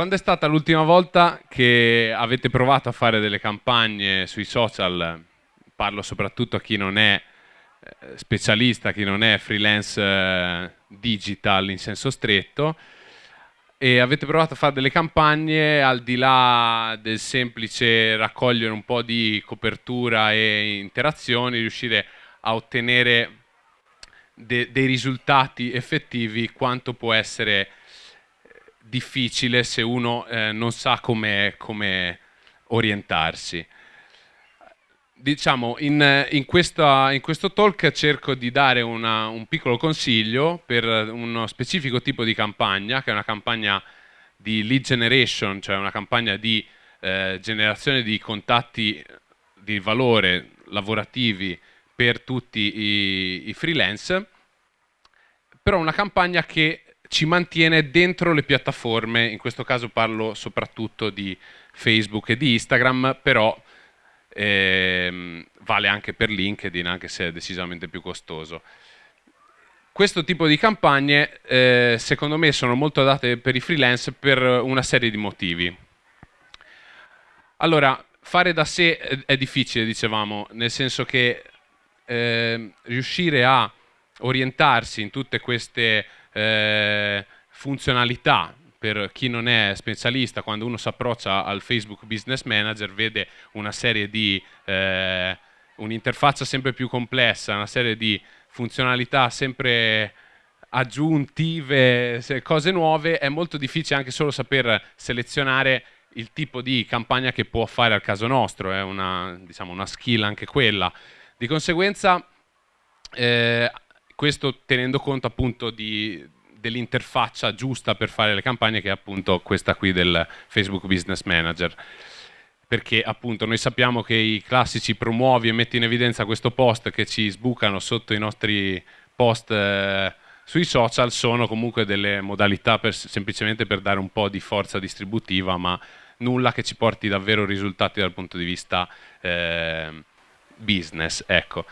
quando è stata l'ultima volta che avete provato a fare delle campagne sui social? Parlo soprattutto a chi non è eh, specialista, chi non è freelance eh, digital in senso stretto e avete provato a fare delle campagne al di là del semplice raccogliere un po' di copertura e interazioni, riuscire a ottenere de dei risultati effettivi quanto può essere difficile se uno eh, non sa come, come orientarsi. Diciamo, in, in, questa, in, questo talk cerco di dare una, un piccolo consiglio per uno specifico tipo di campagna, che è una campagna di lead generation, cioè una campagna di eh, generazione di contatti di valore lavorativi per tutti i, i freelance, però una campagna che ci mantiene dentro le piattaforme, in questo caso parlo soprattutto di Facebook e di Instagram, però ehm, vale anche per LinkedIn, anche se è decisamente più costoso. Questo tipo di campagne eh, secondo me sono molto adatte per i freelance per una serie di motivi. Allora, fare da sé è difficile, dicevamo, nel senso che eh, riuscire a orientarsi in tutte queste eh, funzionalità per chi non è specialista, quando uno si approccia al Facebook Business Manager vede una serie di, eh, un'interfaccia sempre più complessa, una serie di funzionalità sempre aggiuntive, cose nuove, è molto difficile anche solo saper selezionare il tipo di campagna che può fare al caso nostro, è una, diciamo, una skill anche quella. Di conseguenza eh, questo tenendo conto appunto dell'interfaccia giusta per fare le campagne che è appunto questa qui del Facebook Business Manager perché appunto noi sappiamo che i classici promuovi e metti in evidenza questo post che ci sbucano sotto i nostri post eh, sui social sono comunque delle modalità per, semplicemente per dare un po' di forza distributiva ma nulla che ci porti davvero risultati dal punto di vista eh, business ecco.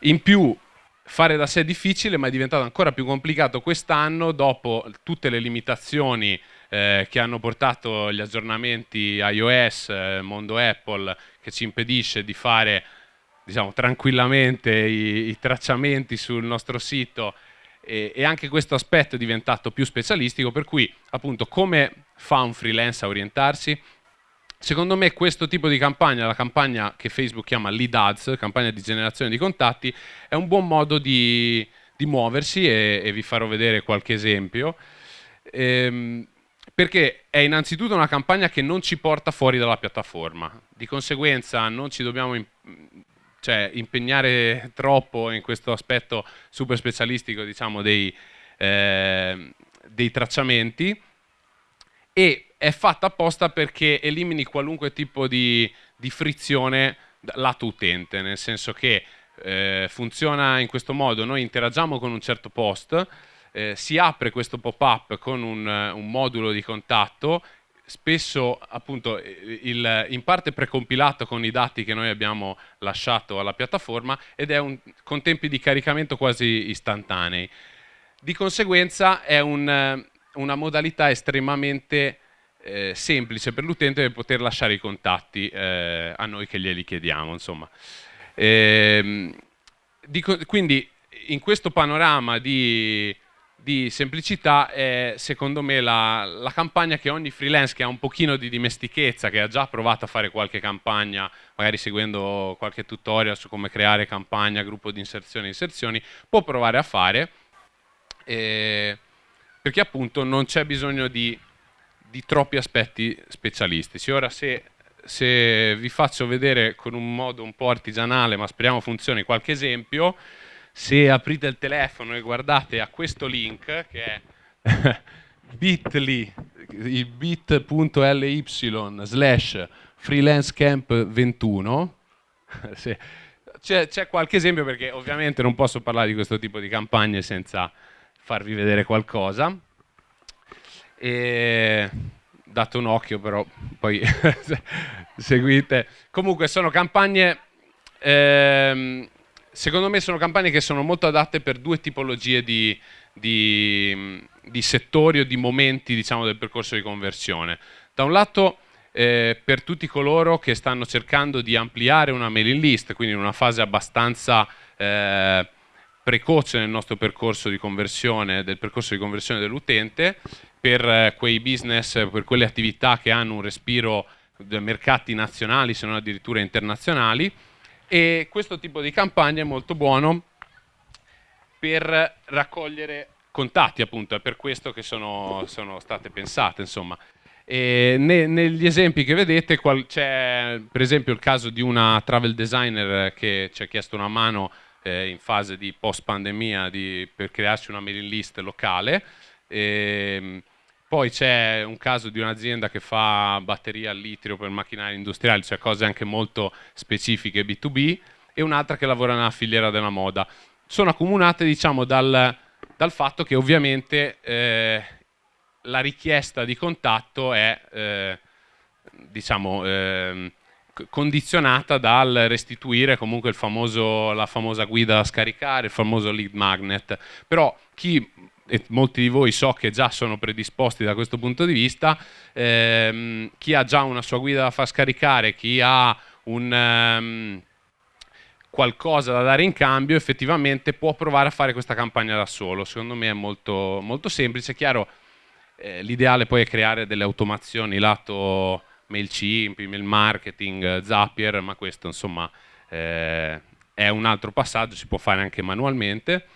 in più fare da sé è difficile ma è diventato ancora più complicato quest'anno dopo tutte le limitazioni eh, che hanno portato gli aggiornamenti iOS, eh, mondo Apple che ci impedisce di fare diciamo, tranquillamente i, i, tracciamenti sul nostro sito. E, e, anche questo aspetto è diventato più specialistico per cui appunto come fa un freelance a orientarsi Secondo me questo tipo di campagna, la campagna che Facebook chiama lead ads, campagna di generazione di contatti, è un buon modo di, di muoversi e, e, vi farò vedere qualche esempio. Ehm, perché è innanzitutto una campagna che non ci porta fuori dalla piattaforma, di conseguenza non ci dobbiamo cioè, impegnare troppo in questo aspetto super specialistico diciamo, dei, eh, dei tracciamenti e è fatta apposta perché elimini qualunque tipo di, di frizione lato utente, nel senso che eh, funziona in questo modo, noi interagiamo con un certo post, eh, si apre questo pop-up con un, un, modulo di contatto, spesso appunto il, in parte precompilato con i dati che noi abbiamo lasciato alla piattaforma ed è un, con tempi di caricamento quasi istantanei. Di conseguenza è un, una modalità estremamente eh, semplice per l'utente per poter lasciare i contatti eh, a noi che glieli chiediamo. Ehm, dico, quindi in questo panorama di, di semplicità è secondo me la, la, campagna che ogni freelance che ha un pochino di dimestichezza, che ha già provato a fare qualche campagna, magari seguendo qualche tutorial su come creare campagna, gruppo di inserzioni e inserzioni, può provare a fare, eh, perché appunto non c'è bisogno di di troppi aspetti specialistici. Ora se, se, vi faccio vedere con un modo un po' artigianale, ma speriamo funzioni, qualche esempio, se aprite il telefono e guardate a questo link che è bit.ly, bit.ly slash freelancecamp21, c'è qualche esempio perché ovviamente non posso parlare di questo tipo di campagne senza farvi vedere qualcosa e date un occhio però poi seguite comunque sono campagne ehm, secondo me sono campagne che sono molto adatte per due tipologie di, di, di settori o di momenti diciamo, del percorso di conversione. Da un lato eh, per tutti coloro che stanno cercando di ampliare una mailing list, quindi in una fase abbastanza eh, precoce nel nostro percorso di conversione, del percorso di conversione dell'utente, per eh, quei business, per quelle attività che hanno un respiro dei mercati nazionali, se non addirittura internazionali, e questo tipo di campagna è molto buono per raccogliere contatti, appunto, è per questo che sono, sono state pensate, insomma. E ne, negli esempi che vedete c'è per esempio il caso di una travel designer che ci ha chiesto una mano eh, in fase di post pandemia di, per crearsi una mailing list locale. E, ehm, poi c'è un caso di un'azienda che fa batterie al litio per macchinari industriali, cioè cose anche molto specifiche B2B, e un'altra che lavora nella filiera della moda. Sono accomunate diciamo, dal, dal fatto che ovviamente eh, la richiesta di contatto è eh, diciamo, eh, condizionata dal restituire comunque famoso, la famosa guida da scaricare, il famoso lead magnet. Però chi, e molti di voi so che già sono predisposti da questo punto di vista, ehm, chi ha già una sua guida da far scaricare, chi ha un... Um, qualcosa da dare in cambio effettivamente può provare a fare questa campagna da solo secondo me è molto, molto semplice chiaro eh, l'ideale poi è creare delle automazioni lato MailChimp, email marketing, Zapier, ma questo insomma eh, è un altro passaggio, si può fare anche manualmente.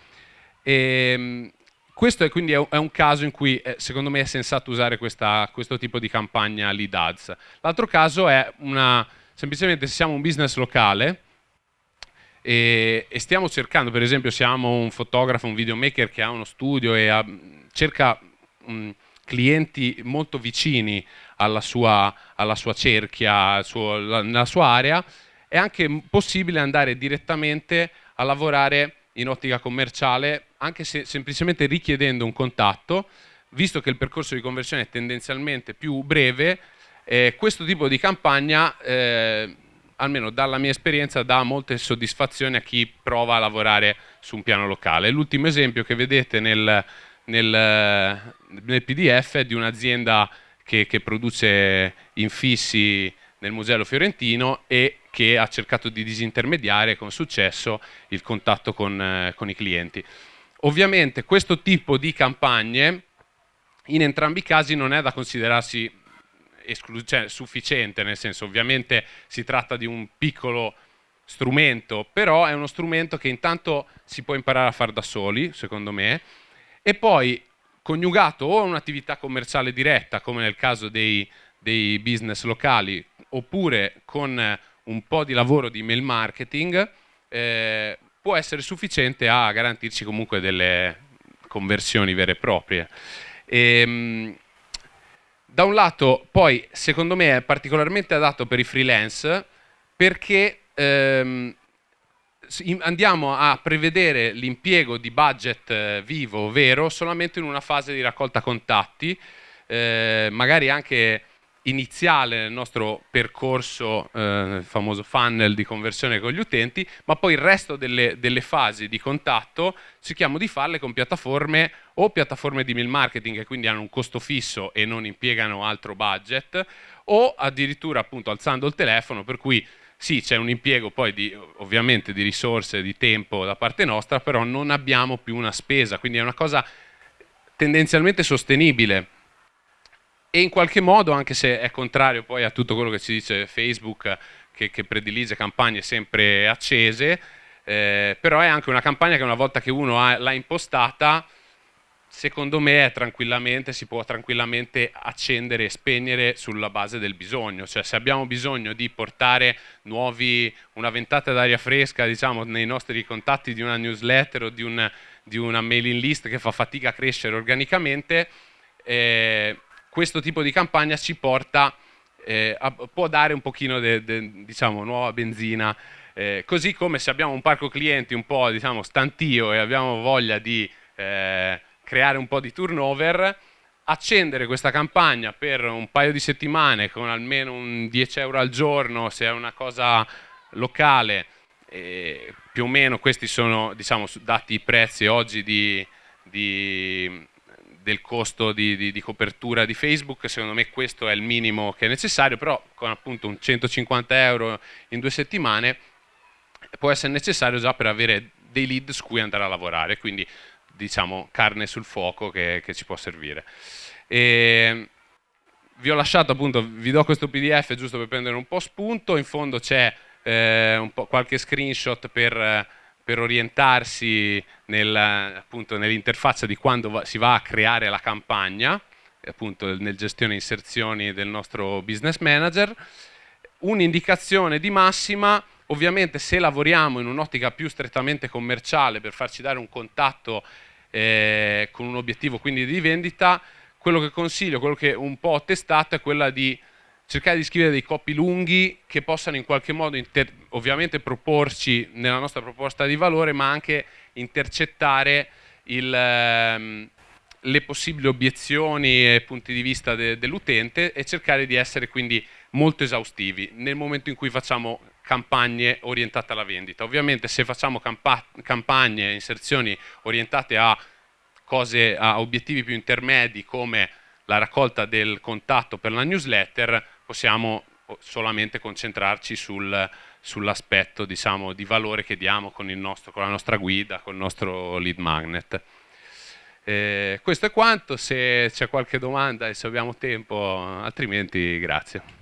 E, ehm, questo è quindi è un caso in cui eh, secondo me è sensato usare questa, questo tipo di campagna lead ads. L'altro caso è una, semplicemente se siamo un business locale e, e, stiamo cercando, per esempio siamo un fotografo, un videomaker che ha uno studio e ha, cerca mh, clienti molto vicini alla sua, alla sua cerchia, suo, la, nella sua area, è anche possibile andare direttamente a lavorare in ottica commerciale, anche se semplicemente richiedendo un contatto, visto che il percorso di conversione è tendenzialmente più breve, eh, questo tipo di campagna, eh, almeno dalla mia esperienza, dà molte soddisfazioni a chi prova a lavorare su un piano locale. L'ultimo esempio che vedete nel, nel, nel PDF di un'azienda che, che, produce infissi nel Mugello Fiorentino e che ha cercato di disintermediare con successo il contatto con, eh, con i clienti. Ovviamente questo tipo di campagne in entrambi i casi non è da considerarsi cioè, sufficiente, nel senso ovviamente si tratta di un piccolo strumento, però è uno strumento che intanto si può imparare a fare da soli, secondo me, e poi coniugato o a un'attività commerciale diretta, come nel caso dei, dei business locali, oppure con un po' di lavoro di mail marketing, eh, può essere sufficiente a garantirci comunque delle conversioni vere e proprie. E, ehm, da un lato, poi, secondo me è particolarmente adatto per i freelance perché ehm, andiamo a prevedere l'impiego di budget eh, vivo, vero, solamente in una fase di raccolta contatti, eh, magari anche iniziale nel nostro percorso, eh, famoso funnel di conversione con gli utenti, ma poi il resto delle, delle, fasi di contatto cerchiamo di farle con piattaforme o piattaforme di mail marketing che quindi hanno un costo fisso e non impiegano altro budget, o addirittura appunto alzando il telefono, per cui sì, c'è un impiego poi di, ovviamente di risorse, di tempo da parte nostra, però non abbiamo più una spesa, quindi è una cosa tendenzialmente sostenibile. E in qualche modo, anche se è contrario poi a tutto quello che ci dice Facebook, che, che predilige campagne sempre accese, eh, però è anche una campagna che una volta che uno l'ha impostata, secondo me si può tranquillamente accendere e spegnere sulla base del bisogno, cioè se abbiamo bisogno di portare nuovi, una ventata d'aria fresca diciamo, nei nostri contatti di una newsletter o di, un, di, una mailing list che fa fatica a crescere organicamente, eh, questo tipo di campagna ci porta, eh, a, può dare un pochino di diciamo, nuova benzina, eh, così come se abbiamo un parco clienti un po' diciamo, stantio e abbiamo voglia di eh, creare un po' di turnover, accendere questa campagna per un paio di settimane con almeno un 10 euro al giorno, se è una cosa locale, eh, più o meno questi sono diciamo, dati i prezzi oggi di, di, del costo di, di, di, copertura di Facebook, secondo me questo è il minimo che è necessario, però con appunto un 150 euro in due settimane può essere necessario già per avere dei lead su cui andare a lavorare, quindi diciamo carne sul fuoco che, che ci può servire. E vi ho lasciato appunto, vi do questo pdf giusto per prendere un po' spunto, in fondo c'è eh, qualche screenshot per, per orientarsi nel, nell'interfaccia di quando va, si va a creare la campagna, appunto nel gestione inserzioni del nostro business manager, un'indicazione di massima Ovviamente se lavoriamo in un'ottica più strettamente commerciale per farci dare un contatto eh, con un obiettivo quindi di vendita, quello che consiglio, quello che un po' ho testato è quella di cercare di scrivere dei copy lunghi che possano in qualche modo ovviamente proporci nella nostra proposta di valore ma anche intercettare il, ehm, le possibili obiezioni e punti di vista de, dell'utente e cercare di essere quindi molto esaustivi. Nel momento in cui facciamo campagne orientate alla vendita. Ovviamente se facciamo campa campagne, inserzioni orientate a, cose, a obiettivi più intermedi come la raccolta del contatto per la newsletter, possiamo solamente concentrarci sul, sull'aspetto diciamo, di valore che diamo con, nostro, con, la nostra guida, con il nostro lead magnet. Eh, questo è quanto, se c'è qualche domanda e se abbiamo tempo, altrimenti grazie.